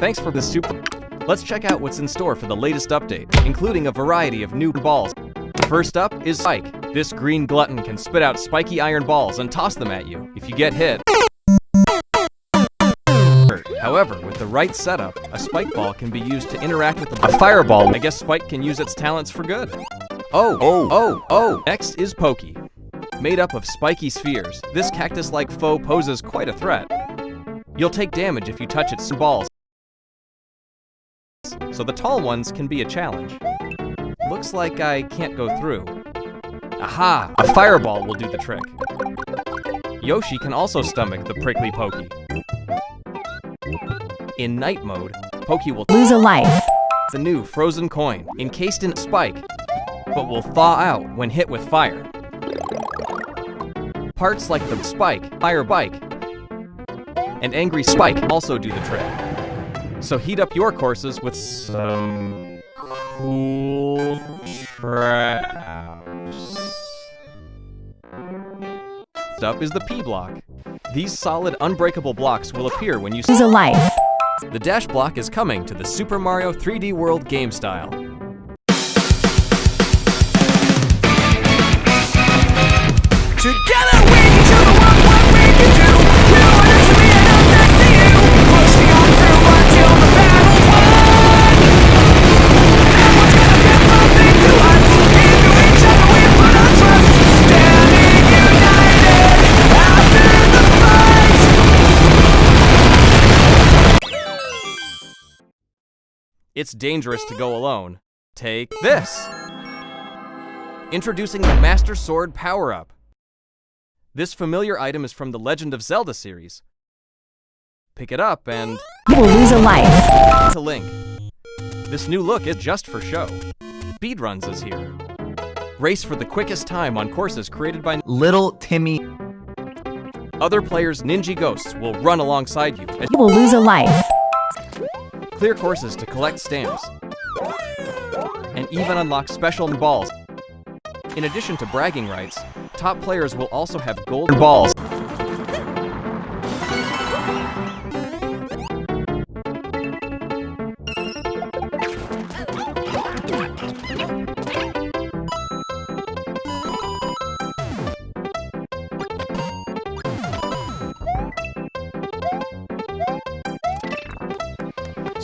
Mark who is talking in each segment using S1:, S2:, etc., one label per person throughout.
S1: Thanks for the super... Let's check out what's in store for the latest update, including a variety of new balls. First up is Spike. This green glutton can spit out spiky iron balls and toss them at you. If you get hit, However, with the right setup, a spike ball can be used to interact with the. a fireball. I guess Spike can use its talents for good. Oh,
S2: Oh.
S1: oh, oh! Next is Pokey. Made up of spiky spheres, this cactus-like foe poses quite a threat. You'll take damage if you touch its balls, so the tall ones can be a challenge. Looks like I can't go through. Aha! A fireball will do the trick. Yoshi can also stomach the prickly Pokey. In night mode, Pokey will
S3: Lose a life.
S1: the new frozen coin, encased in spike, but will thaw out when hit with fire. Parts like the spike, fire bike, and angry spike also do the trick. So heat up your courses with some cool traps. Next up is the P block. These solid, unbreakable blocks will appear when you
S3: Lose a life.
S1: the dash block is coming to the Super Mario 3D World game style. It's dangerous to go alone. Take this! Introducing the Master Sword Power Up. This familiar item is from the Legend of Zelda series. Pick it up and
S3: You will lose a life.
S1: to Link. This new look is just for show. Speedruns is here. Race for the quickest time on courses created by
S4: Little Timmy.
S1: other players' Ninja Ghosts will run alongside you as
S3: You will lose a life.
S1: Clear courses to collect stamps, and even unlock special balls. In addition to bragging rights, top players will also have golden balls.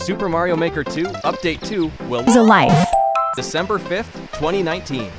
S1: Super Mario Maker 2 Update 2 will
S3: a life.
S1: December 5th, 2019.